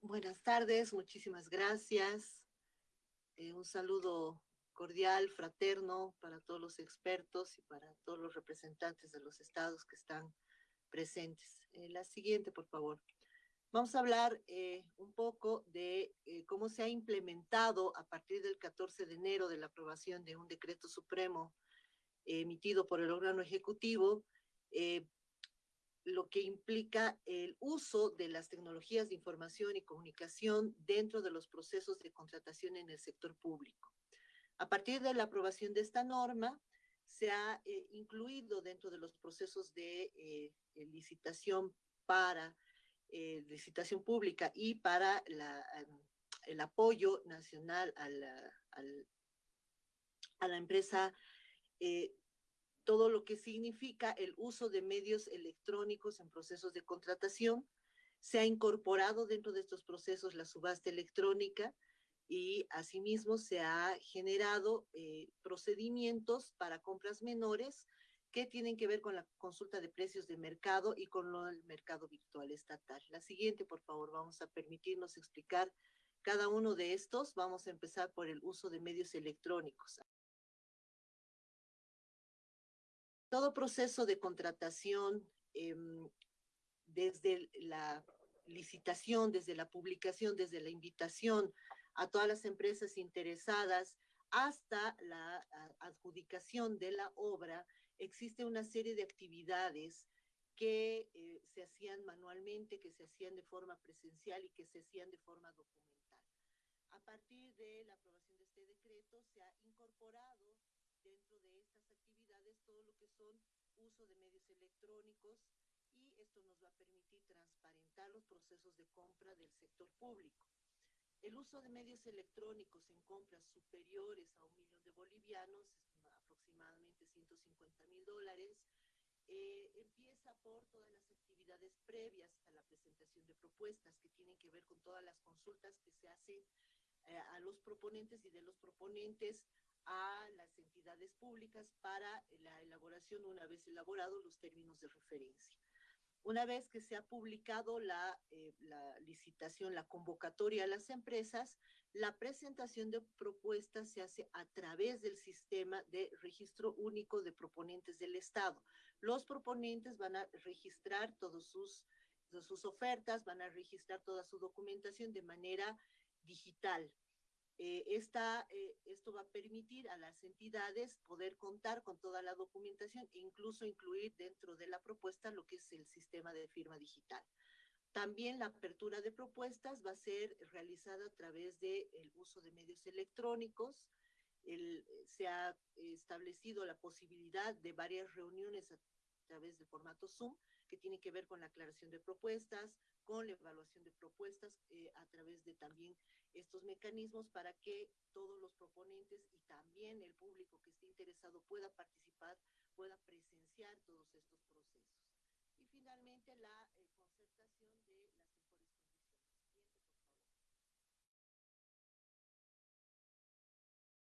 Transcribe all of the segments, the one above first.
Buenas tardes, muchísimas gracias. Eh, un saludo cordial, fraterno para todos los expertos y para todos los representantes de los estados que están presentes. Eh, la siguiente, por favor. Vamos a hablar eh, un poco de cómo se ha implementado a partir del 14 de enero de la aprobación de un decreto supremo emitido por el órgano ejecutivo, lo que implica el uso de las tecnologías de información y comunicación dentro de los procesos de contratación en el sector público. A partir de la aprobación de esta norma, se ha incluido dentro de los procesos de licitación para eh, licitación pública y para el apoyo nacional a la, empresa, eh, todo lo que significa el uso de medios electrónicos en procesos de contratación. Se ha incorporado dentro de estos procesos la subasta electrónica y asimismo se ha generado eh, procedimientos para compras menores que tienen que ver con la consulta de precios de mercado y con el mercado virtual estatal. La siguiente, por favor, vamos a permitirnos explicar cada uno de estos. Vamos a empezar por el uso de medios electrónicos. Todo proceso de contratación, em, desde la licitación, desde la publicación, desde la invitación a todas las empresas interesadas hasta la adjudicación de la obra, existe una serie de actividades que eh, se hacían manualmente, que se hacían de forma presencial y que se hacían de forma documental. A partir de la aprobación de este decreto se ha incorporado dentro de estas actividades todo lo que son uso de medios electrónicos y esto nos va a permitir transparentar los procesos de compra del sector público. El uso de medios electrónicos en compras superiores a un millón de bolivianos aproximadamente 150 mil dólares. Eh, empieza por todas las actividades previas a la presentación de propuestas que tienen que ver con todas las consultas que se hacen eh, a los proponentes y de los proponentes a las entidades públicas para la elaboración, una vez elaborados los términos de referencia. Una vez que se ha publicado la, eh, la, licitación, la convocatoria a las empresas, la presentación de propuestas se hace a través del sistema de registro único de proponentes del Estado. Los proponentes van a registrar todos sus, sus ofertas, van a registrar toda su documentación de manera digital. Eh, esta, eh, esto va a permitir a las entidades poder contar con toda la documentación e incluso incluir dentro de la propuesta lo que es el sistema de firma digital. También la apertura de propuestas va a ser realizada a través del uso de medios electrónicos. El, se ha establecido la posibilidad de varias reuniones a través del formato Zoom, que tiene que ver con la aclaración de propuestas, con la evaluación de propuestas, eh, a través de también estos mecanismos para que todos los proponentes y también el público que esté interesado pueda participar, pueda presenciar todos estos procesos. Y finalmente la eh, concertación de las mejores condiciones. Siguiente,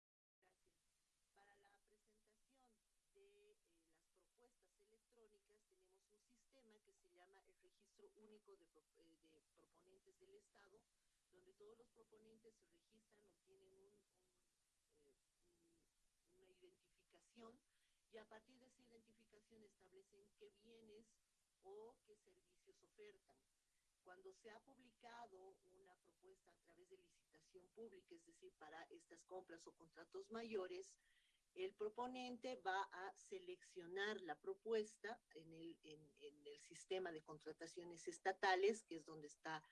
por favor. Gracias. Para la presentación de eh, las propuestas electrónicas tenemos un sistema que se llama el Registro Único de, eh, de Proponentes del Estado, donde todos los proponentes se registran, obtienen un, un, eh, un, una identificación y a partir de esa identificación establecen qué bienes o qué servicios ofertan. Cuando se ha publicado una propuesta a través de licitación pública, es decir, para estas compras o contratos mayores, el proponente va a seleccionar la propuesta en el, en, en el sistema de contrataciones estatales, que es donde está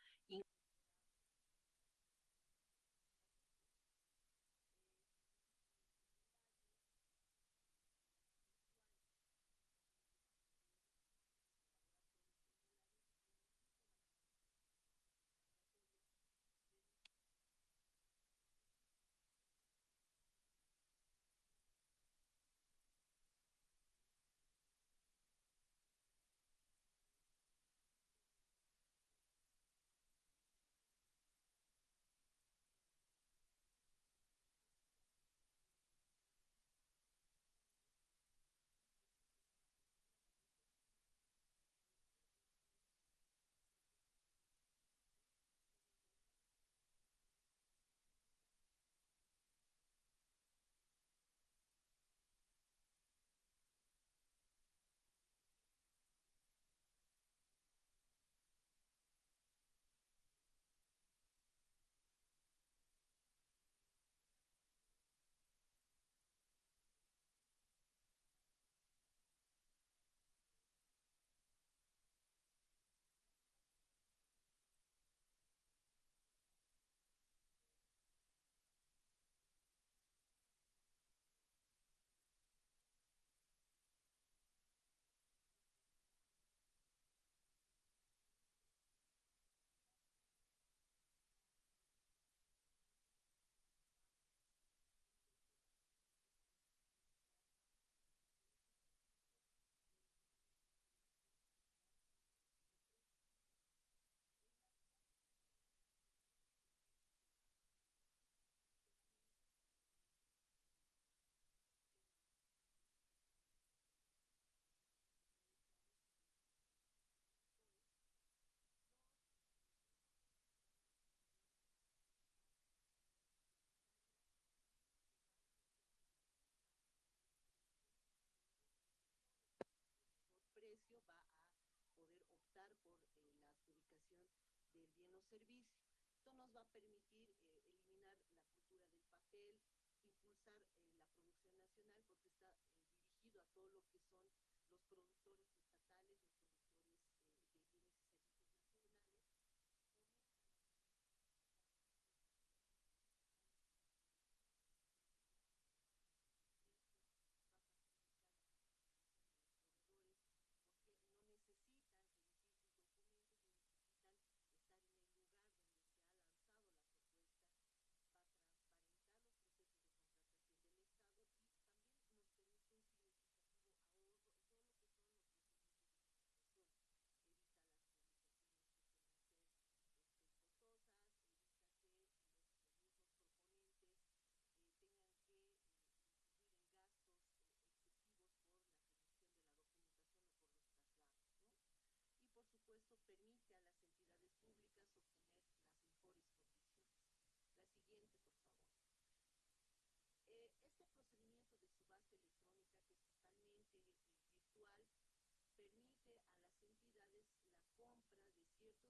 prestación del bien o servicio. Esto nos va a permitir eh, eliminar la cultura del papel, impulsar eh, la producción nacional porque está eh, dirigido a todo lo que son los productores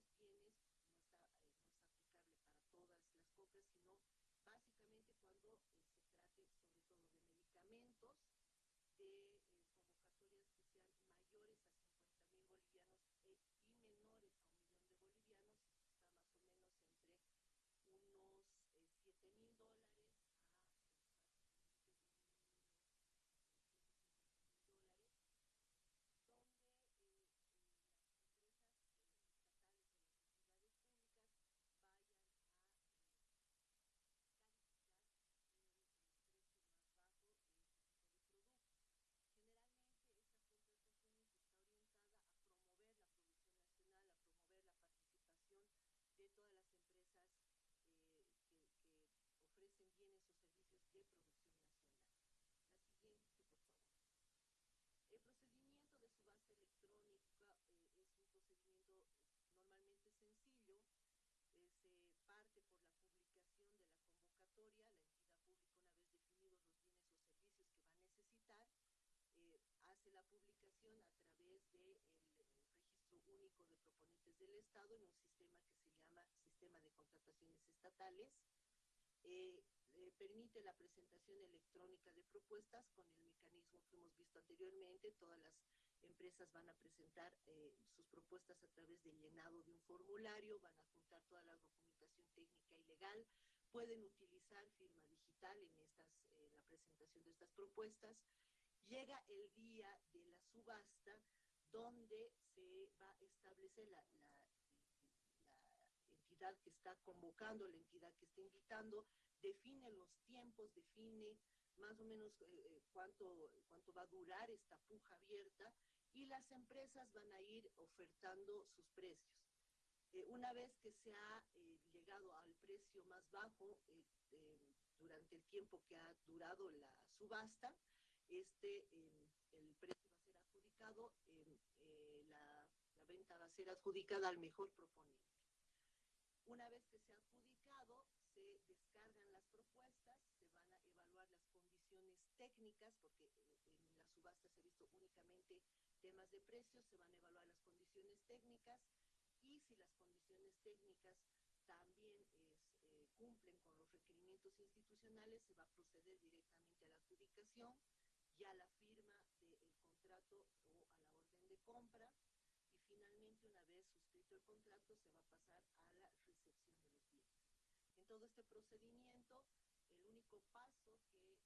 está, eh, no es aplicable para todas las compras, sino básicamente cuando eh, se trate sobre todo de medicamentos, de eh, convocatorias que sean mayores a 50 mil bolivianos e, y menores a un millón de bolivianos, está más o menos entre unos eh, 7 mil dólares a dólares, donde eh, eh, las empresas eh, estatales o las entidades públicas vayan a eh, calificar el, el, precio más bajo de este tipo de productos. Generalmente esta contratación está orientada a promover la producción nacional, a promover la participación de todas las empresas eh, que, que ofrecen bienes o servicios de producción nacional. La siguiente, por favor. El procedimiento de subasta electrónica eh, es un procedimiento eh, normalmente sencillo. Eh, se parte por la publicación de la convocatoria. La entidad pública, una vez definidos los bienes o servicios que va a necesitar, eh, hace la publicación a través del de registro único de proponentes del Estado en un sistema que se llama Sistema de Contrataciones Estatales. Eh, eh, permite la presentación electrónica de propuestas con el mecanismo que hemos visto anteriormente. Todas las empresas van a presentar eh, sus propuestas a través del llenado de un formulario, van a juntar toda la documentación técnica y legal, pueden utilizar firma digital en estas, eh, la presentación de estas propuestas. Llega el día de la subasta donde se va a establecer la, entidad que está convocando, la entidad que está invitando, define los tiempos, define más o menos eh, cuánto, cuánto va a durar esta puja abierta y las empresas van a ir ofertando sus precios. Eh, una vez que se ha eh, llegado al precio más bajo eh, durante el tiempo que ha durado la subasta, este, el precio va a ser adjudicado, la, la venta va a ser adjudicada al mejor proponente. Una vez que se ha adjudicado, se descargan las propuestas, se van a evaluar las condiciones técnicas, porque en la subasta se ha visto únicamente temas de precios, se van a evaluar las condiciones técnicas y si las condiciones técnicas también eh, cumplen con los requerimientos institucionales, se va a proceder directamente a la adjudicación, ya la firma del contrato o a la orden de compra, y finalmente una vez suscrito el contrato se va a pasar a la recepción de los bienes. En todo este procedimiento, el único paso que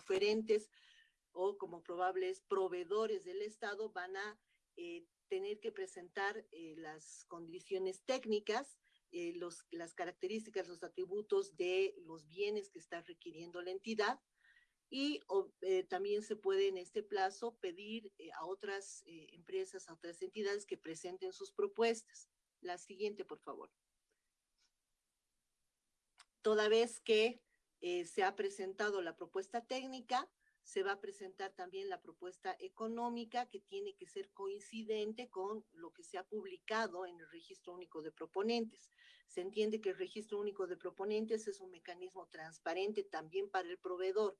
oferentes o como probables proveedores del Estado van a eh, tener que presentar eh, las condiciones técnicas, eh, los, las características, los atributos de los bienes que está requiriendo la entidad y también se puede en este plazo pedir a otras empresas, a otras entidades que presenten sus propuestas. La siguiente, por favor. Toda vez que se ha presentado la propuesta técnica, se va a presentar también la propuesta económica que tiene que ser coincidente con lo que se ha publicado en el Registro Único de Proponentes. Se entiende que el Registro Único de Proponentes es un mecanismo transparente también para el proveedor.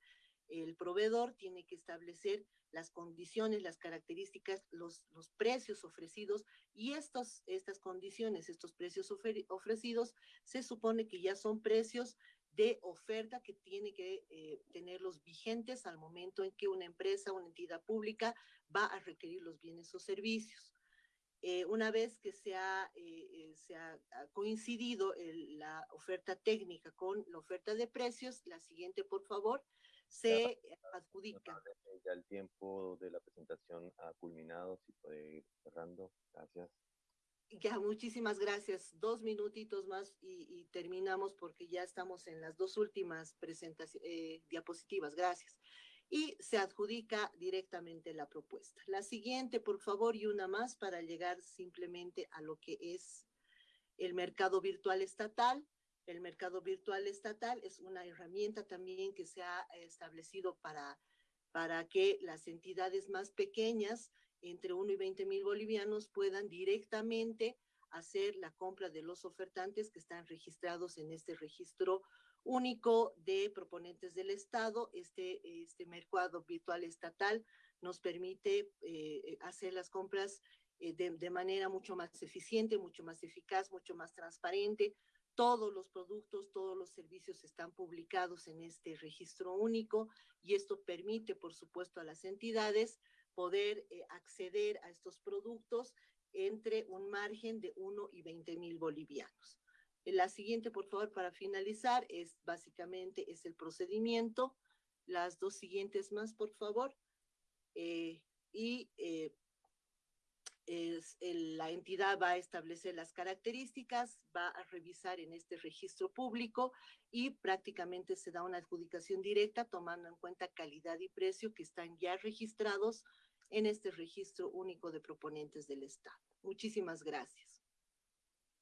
El proveedor tiene que establecer las condiciones, las características, los, los precios ofrecidos y estos, estas condiciones, estos precios ofrecidos, se supone que ya son precios de oferta que tiene que eh, tenerlos vigentes al momento en que una empresa, una entidad pública va a requerir los bienes o servicios. Eh, una vez que se ha, eh, se ha, coincidido la oferta técnica con la oferta de precios, la siguiente, por favor, se adjudica. Ya el tiempo de la presentación ha culminado, si puede ir cerrando. Gracias. Ya, muchísimas gracias. Dos minutitos más y, terminamos porque ya estamos en las dos últimas presentaciones, eh, diapositivas. Gracias. Y se adjudica directamente la propuesta. La siguiente, por favor, y una más para llegar simplemente a lo que es el mercado virtual estatal. El mercado virtual estatal es una herramienta también que se ha establecido para, para que las entidades más pequeñas entre 1 y 20 mil bolivianos puedan directamente hacer la compra de los ofertantes que están registrados en este registro único de proponentes del Estado. Este, este mercado virtual estatal nos permite eh, hacer las compras eh, de, de, manera mucho más eficiente, mucho más eficaz, mucho más transparente. Todos los productos, todos los servicios están publicados en este registro único y esto permite, por supuesto, a las entidades poder eh, acceder a estos productos entre un margen de 1 y 20 mil bolivianos. La siguiente, por favor, para finalizar, es básicamente es el procedimiento. Las dos siguientes más, por favor. Eh, y eh, es, la entidad va a establecer las características, va a revisar en este registro público y prácticamente se da una adjudicación directa tomando en cuenta calidad y precio que están ya registrados en este registro único de proponentes del Estado. Muchísimas gracias.